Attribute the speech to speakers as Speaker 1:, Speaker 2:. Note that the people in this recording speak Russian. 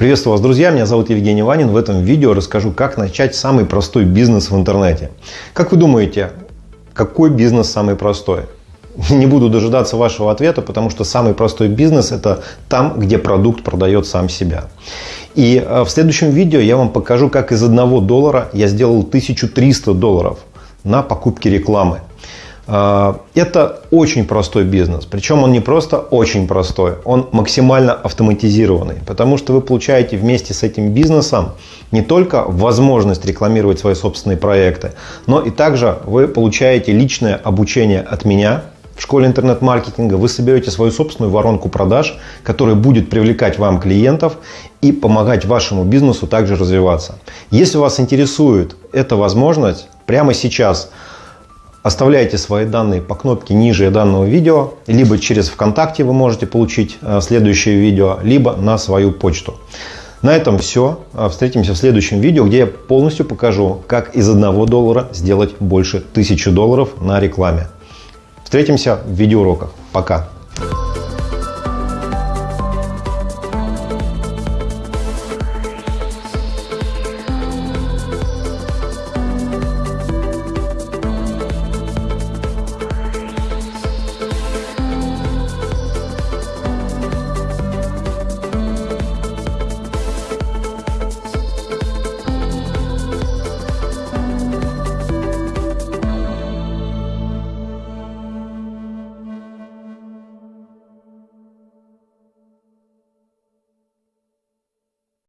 Speaker 1: Приветствую вас, друзья! Меня зовут Евгений Ванин. В этом видео расскажу, как начать самый простой бизнес в интернете. Как вы думаете, какой бизнес самый простой? Не буду дожидаться вашего ответа, потому что самый простой бизнес – это там, где продукт продает сам себя. И э, в следующем видео я вам покажу, как из одного доллара я сделал 1300 долларов на покупке рекламы. А, это очень простой бизнес. Причем он не просто очень простой, он максимально автоматизированный. Потому что вы получаете вместе с этим бизнесом не только возможность рекламировать свои собственные проекты, но и также вы получаете личное обучение от меня, в школе интернет-маркетинга вы соберете свою собственную воронку продаж, которая будет привлекать вам клиентов и помогать вашему бизнесу также развиваться. Если вас интересует эта возможность, прямо сейчас Оставляйте свои данные по кнопке ниже данного видео, либо через ВКонтакте вы можете получить э, следующее видео, либо на свою почту. На этом все. Э, встретимся в следующем видео, где я полностью покажу, как из 1 доллара сделать больше 1000 долларов на рекламе. Встретимся в видеоуроках. Пока!